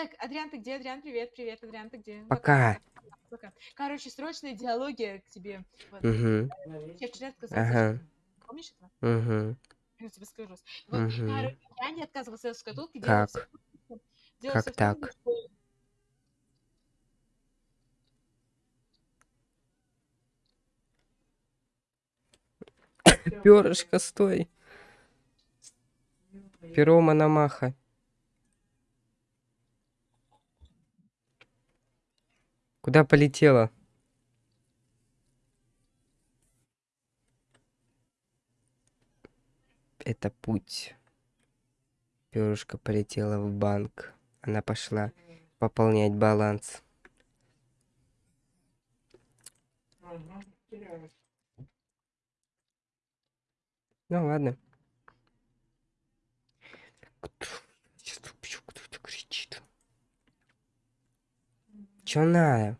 Так, Адриан, ты где? Адриан, привет, привет, Адриан, ты где? Пока. Пока. Короче, срочная диалогия к тебе. Вот. Угу. Я вчера отказался. Ага. Помнишь этого? Угу. Я тебе скажу. Вот, короче, я не отказывался от шкатулки, делала Как? делала Как всё в так? Перышко, стой. Перо Мономаха. Куда полетела? Это путь. Перышко полетела в банк. Она пошла пополнять баланс. Ну ладно. Кто кричит. Чё надо?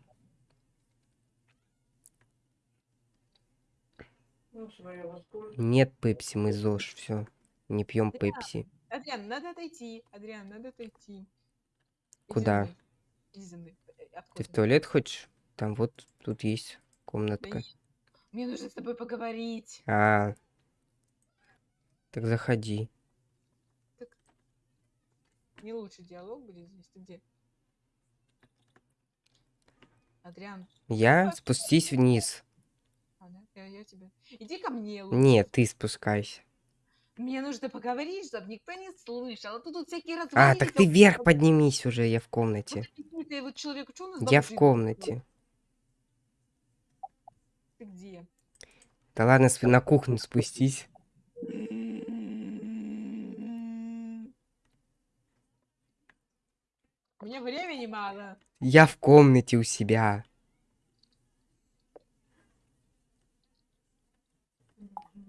Нет пепси, мы ЗОЖ, все. Не пьем пепси. Адриан, надо отойти. Адриан, надо отойти. Куда? мной. Иди за мной. Э, Ты в туалет хочешь? Там вот тут есть комнатка. не- Мне нужно с тобой поговорить. А. Так заходи. Не лучший диалог будет здесь. Ты где? Адриан, Я спустись вниз. а. Иди ко мне лучше. Нет, ты спускайся. Мне нужно поговорить, чтобы никто не слышал. А то тут всякие А, развалины. так ты вверх поднимись уже, я в комнате. Я в комнате. Ты где? Да ладно, на кухню спустись. Меня времени мало. Я в комнате у себя.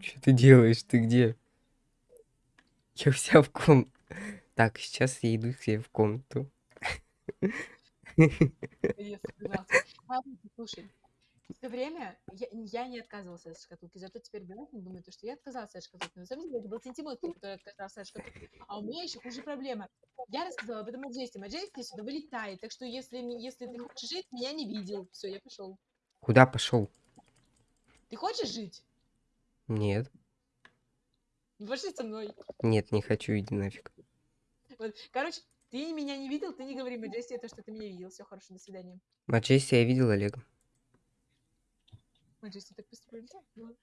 Что ты делаешь? Ты где? Я у себя в ком... Так, сейчас я иду к себе в комнату. Собирался. Слушай. Все время я, я не отказывался от шкатулки, зато теперь Бенатин думает, что я отказался от шкатулки. На самом деле это был Сентимон, который отказался от шкатулки. А у меня еще хуже проблема. Я рассказала об этом Маджесте. Маджесте сюда вылетает, так что если, если ты хочешь жить, меня не видел. Все, я пошел. Куда пошел? Ты хочешь жить? Нет. Пошли со мной. Нет, не хочу, иди нафиг. Вот. Короче, ты меня не видел, ты не говори Маджесте, то, что ты меня видел. Все, хорошо, до свидания. Маджести я видел Олега. Маджесте так быстро прилетел? Ну.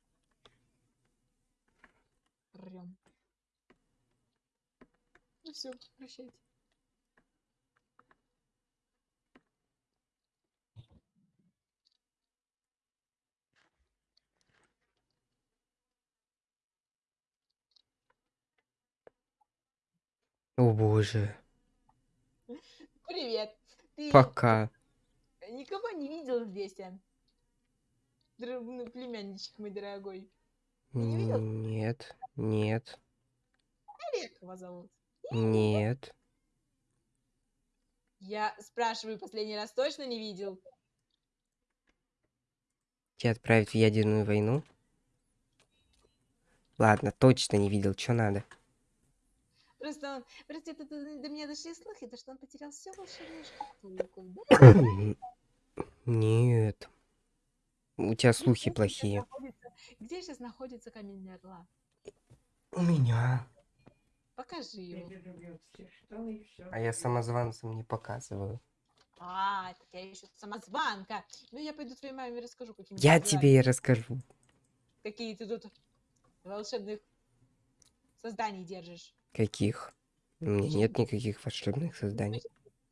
Ну все, прощайте. О боже. Привет. Ты Пока. никого не видел здесь, а? Др- ну, Племянничек мой дорогой. не видел? Нет, нет, Олег его зовут. нет. Я спрашиваю последний раз, точно не видел? Тебя отправить в ядерную войну? Ладно, точно не видел, что надо. Просто он... Просто это, до, меня дошли слухи, то, что он потерял все волшебную шкатулку. Да? Нет. У тебя слухи Где сейчас плохие. Где сейчас находится камень орла? У меня. Покажи его. А я самозванцам не показываю. А, так я еще самозванка. Ну, я пойду твоей маме расскажу, какими Я тебе и расскажу. какие ты тут волшебных созданий держишь. Каких? У меня нет никаких волшебных созданий.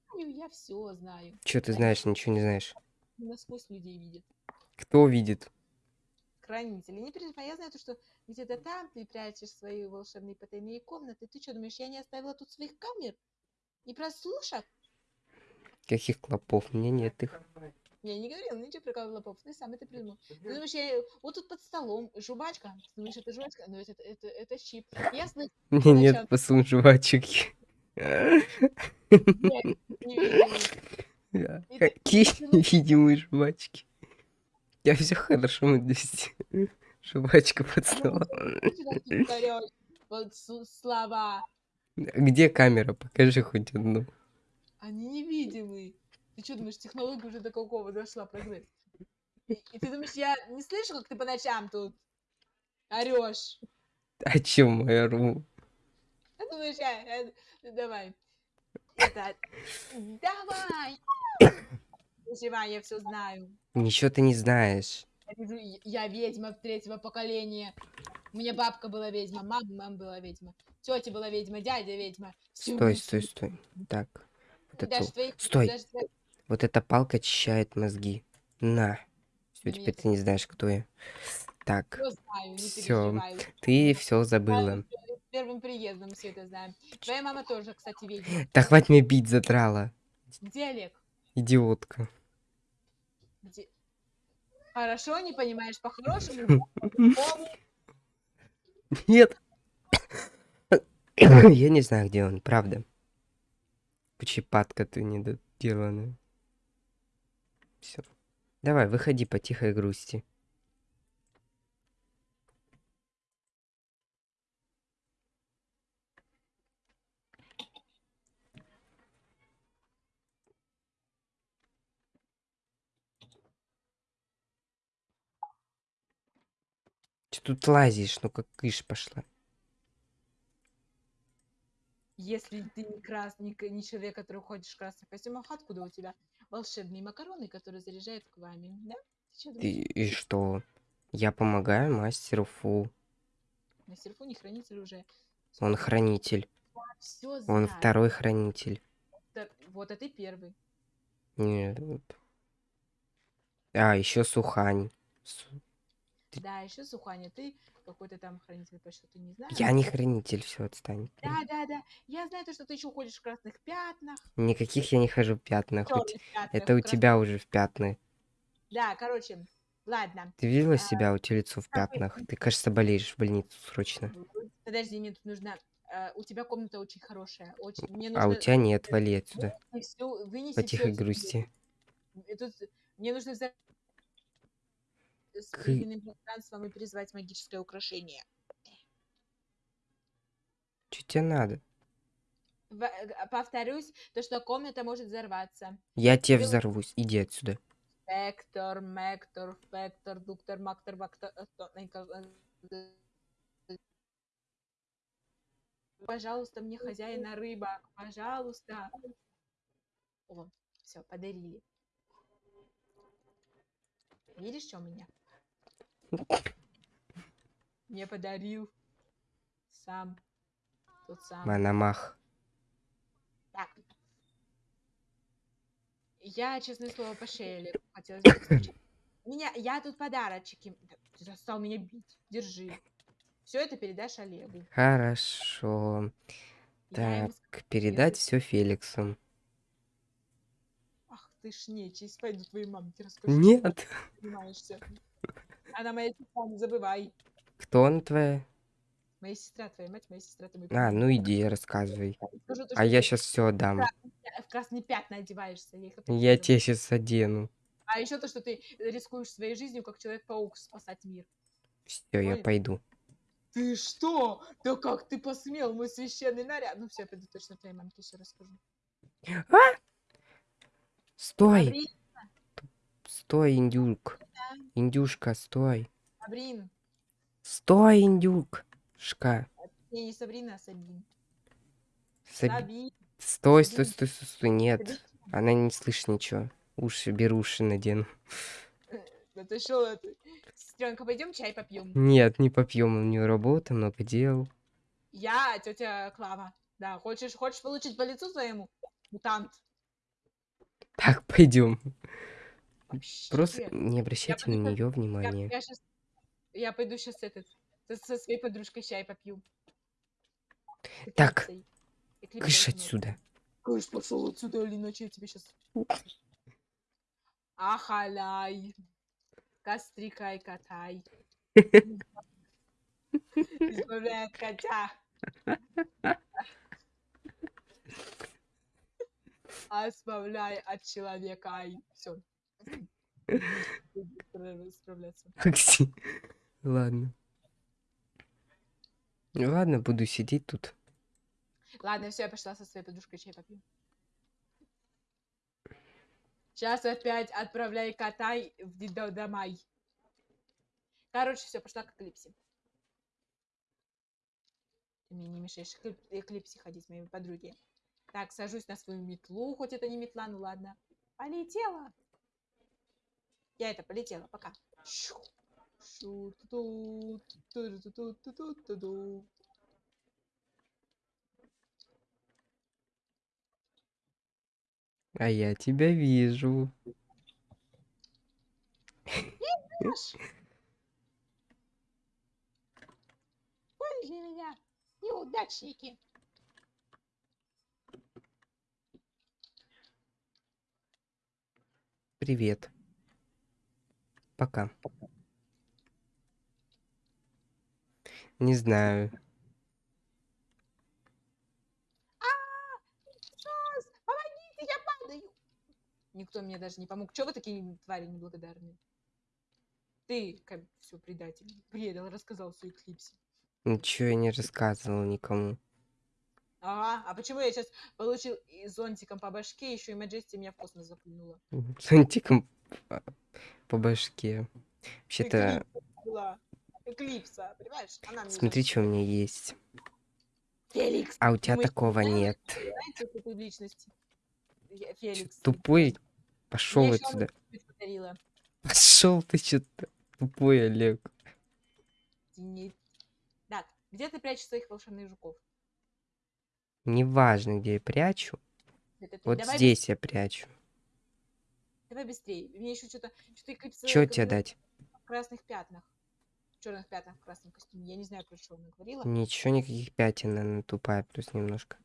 Ну, Я все знаю. Что ты знаешь, ничего не знаешь. Насквозь людей видит. Кто видит? Хранители. Не переживай, я знаю, то, что где-то там ты прячешь свои волшебные потайные комнаты. Ты что, думаешь, я не оставила тут своих камер? И прослушок? Каких клопов? У меня нет их. Я не говорила ничего про Кавлопов, ты сам это придумал. Ты думаешь, я вот тут под столом жвачка. Ты думаешь, это жвачка? Но это, это, это щип. Я слышу, У меня Зачем? нет посун жвачек. Какие ну, невидимые жвачки. Я все хорошо мы здесь. Жвачка под слова. Где камера? Покажи хоть одну. Они невидимы. Ты что думаешь, технология уже до какого дошла, прогресс? И, и ты думаешь, я не слышу, как ты по ночам тут орешь? О чем я ору? Ты думаешь, я... я- давай. Это... Давай! Переживай, я все знаю. Ничего ты не знаешь. Я, ведьма третьего поколения. У меня бабка была ведьма, мама, мама была ведьма, тетя была ведьма, дядя ведьма. Всё Стой, стой, все- стой. Так. Вот, эту- твои- Стой. даже вот эта палка очищает мозги. На. Все, теперь ты не знаешь, кто я. Так, переживай. ты все забыла. Первым приездом все это знаем. Твоя мама тоже, кстати, ведьма. Да хватит меня бить, задрала. Где Олег? Идиотка. Хорошо, не понимаешь по-хорошему? Нет. Я не знаю, где он, правда. Почепатка ты недоделанная. Все. Давай, выходи по тихой грусти. Че тут лазишь? Ну как кыш пошла. Если ты не красный, не человек, который ходишь в красных костюмах, откуда у тебя волшебные макароны, которые заряжают к вами, да? Ты И, и что? Я помогаю мастеру Фу. На серфу не хранитель уже. Он хранитель. Он знаю. второй хранитель. Да, Вот, а ты первый. Нет. А, еще Сухань. Су- Да, еще Суханя, ты какой-то там хранитель, по что ты не знаешь. Я не хранитель, все, отстань. Да, да, да. Я знаю то, что ты еще ходишь в красных пятнах. Никаких я не хожу в пятнах. Те- пятнах, Это у крас- тебя уже в пятны. Да, короче, ладно. Ты видела А, себя у тебя лицо в пятнах? Ты, кажется, болеешь в больницу срочно. Подожди, мне тут нужно... э, у тебя комната очень хорошая. Очень... Мне А у нужно тебя нет, вали отсюда. вынести всё- вынести По всё тихой отсюда. грусти. Тут мне нужно взять с временным пространством и призвать магическое украшение. Что тебе надо? В- э, Повторюсь, то, что комната может взорваться. Я тебе взорвусь. Иди отсюда. Вектор, мектор, вектор, дуктор, мактор, вактор... э, э, Пожалуйста, мне хозяина рыба. Пожалуйста. О, все, подарили. Видишь, что у меня? Мне подарил сам тот самый. Мономах. Так. Я, честное слово, по шее постучать. Меня, я тут подарочки. Да, Ты достал меня бить. Держи. Все это передашь Олегу. Хорошо. Я Так, передать все Феликсу. Ах ты ж нечисть, пойду твоей мамке расскажу. Нет. Понимаешься. Она моя сестра, не забывай. Кто он твоя? Моя сестра, твоя мать, моя сестра, ты мой А, ну иди, рассказывай. Скажу А я сейчас все отдам. в красные пятна одеваешься. Я, Я сейчас одену. А еще то, что ты рискуешь своей жизнью, как Человек-паук, спасать мир. Все, я пойду. Ты что? Да как ты посмел, мой священный наряд? Ну все, я пойду точно твоей мамке еще расскажу. Стой, Сабрин, стой, индюк. Индюшка, стой. Сабрин. Стой, индюк. Шка. Не, не Сабрина, а Сабин. Саби- Сабин. Стой, стой, стой, стой, стой. Нет, Сабин. она не слышит ничего. Уши, беруши надену. Да ты что, сестренка, пойдем чай попьем. Нет, не попьем, у нее работа, много дел. Я, тетя Клава. Да, хочешь, хочешь получить по лицу своему? Мутант. Так, пойдем. Вообще. Просто не обращайте на пойду по- нее Я, внимания. я, щас- я пойду сейчас этот, со, со своей подружкой чай попью. Так, Кыш отсюда. Кыш, пошел отсюда, или иначе я тебе сейчас... Ахаляй. Кострикай, катай. Избавляй от котя. Избавляй от человека. Все. Ладно. Ну Ладно, буду сидеть тут. Ладно, все, я пошла со своей подружкой чай попью. Сейчас опять отправляй кота и- в детдомай. Короче, все, пошла к Эклипсе. Ты мне не мешаешь к Эклип- Эклипсе ходить с моими подруги. Так, сажусь на свою метлу, хоть это не метла, ну ладно. Полетела. Я это полетела, пока. А я тебя вижу. Поняли меня, неудачники. Привет. Пока. Не знаю. Сос, помогите, я падаю. Никто мне даже не помог. Чего вы такие твари неблагодарные? Ты, как все предатель, предал, рассказал все Эклипсе. Ничего я не рассказывал никому. Ага, а почему я сейчас получил зонтиком по башке, еще и Маджести меня в космос запульнула? Зонтиком по- по башке. Вообще-то, Эклипса понимаешь? Она смотри, что у меня есть. Феликс, А у тебя Думаешь, такого нет. Феликс. Тупой? Пошел отсюда. Пошел ты что-то. Тупой Олег. Тени- Так, где ты прячешь своих волшебных жуков? Неважно, где я прячу. Это. Вот давай, здесь я прячу. Давай быстрее. Мне еще что-то... Что-то Эклипса Что тебе дать? в красных пятнах. В черных пятнах в красном костюме. Я не знаю, про что она говорила. Ничего, никаких пятен, она тупая, плюс немножко.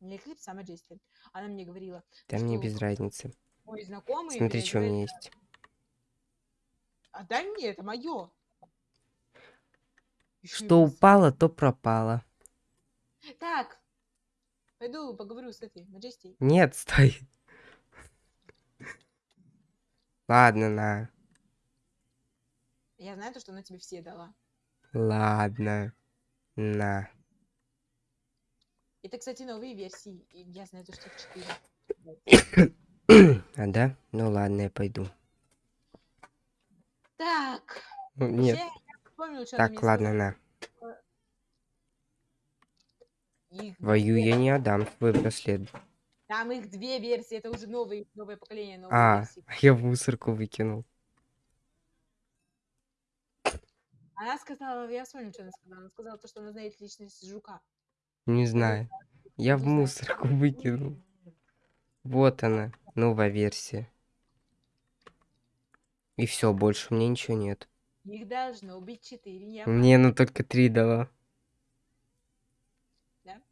Не Эклипс, а Маджести. Она мне говорила, Да мне что без разницы. мой знакомый... Смотри, что у меня есть. Отдай мне, это мое. Что упало, то пропало. Так, пойду поговорю с этой Маджестей. Нет, стой. Ладно, на. Я знаю то, что она тебе все дала. Ладно. На. Это, кстати, новые версии. Я знаю то, что их четыре. А да? Ну ладно, я пойду. Так, Ну, Нет. вообще, она Так, ладно, на. Твою я не отдам свой браслет. Там их две версии, это уже новые, новое поколение, новые А, версии. я в мусорку выкинул. Она сказала, я вспомнила, что она сказала. Она сказала то, что она знает личность жука. Не знаю. Я в мусорку выкинул. Вот она, новая версия. И все, больше у меня ничего нет. Их должно быть четыре. Не Мне она только три дала. Да?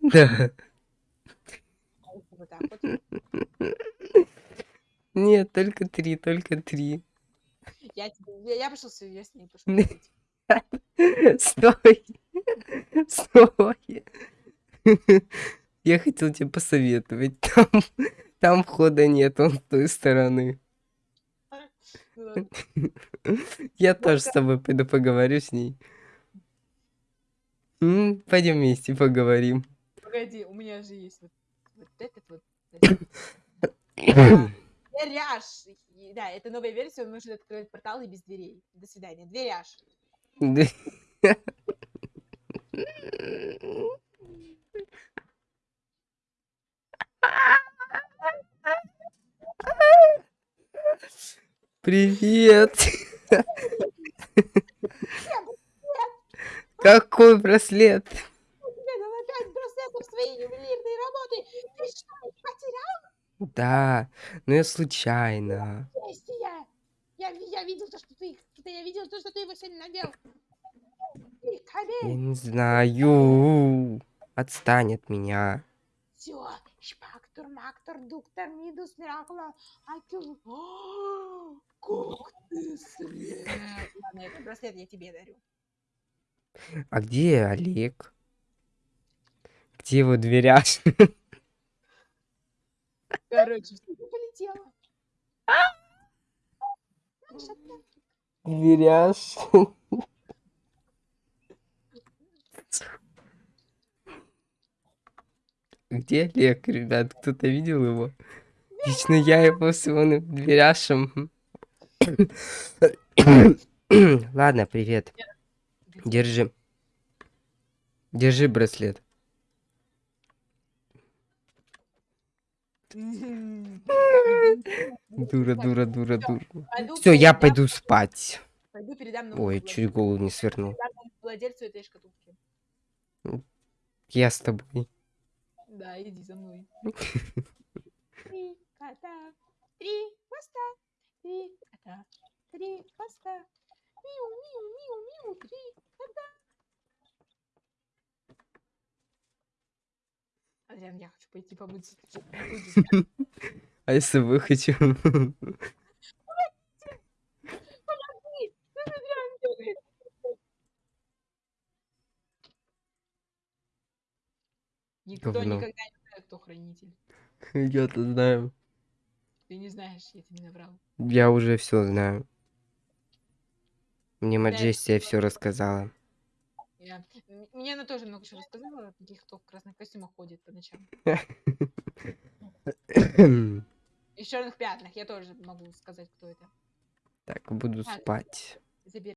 Да. Вот так вот. Нет, только три, только три. Я, тебе- я, я пошел я с ней пошел. Стой. Стой. Я хотел тебе посоветовать. Там, там входа нет, он с той стороны. Я тоже с тобой пойду поговорю с ней. Пойдем вместе поговорим. Погоди, у меня же есть вот, этот вот. Дверяж. Да, это новая версия, он может открывать порталы без дверей. До свидания. Дверяж. Привет. Какой браслет? Тебе дала пять браслетов своей ювелирной работы. Ты что, их потерял? Да, но я случайно. Я, ви- я видел то, что ты Я видел то, что ты его сегодня надел. Я не знаю. Отстань от меня. Все. Шпактор, мактор, дуктор, мидус, миракула. Акю. О, Как ты слеп. Ладно, этот браслет я тебе дарю. А где Олег? Где его дверяж? Короче, все, ты полетела. Наша Дверяж. Где Олег, ребят? Кто-то видел его? Лично я его с его дверяшем. Ладно, привет. Держи. Держи браслет. Дура, дура, дура, дура. Все, я пойду спать. Пойду передам новому Ой, чуть голову не свернул. передам новому владельцу этой шкатулки. Я с тобой. Да, иди за мной. Три кота, три хвоста, три кота, три хвоста. Миу, миу, миу, миу, три кота. Адриан, я хочу пойти помыться. А ты, Адриан, делаешь? Никто Говно. никогда не знает, кто хранитель. Я-то знаю. Ты не знаешь, я тебе не наврал. Я уже все знаю. Мне Маджестия все рассказала. Я... м- Мне она тоже много чего рассказала, таких, кто в красных костюмах ходит по ночам. И в черных пятнах я тоже могу сказать, кто это. Так, буду Так. спать. Забери.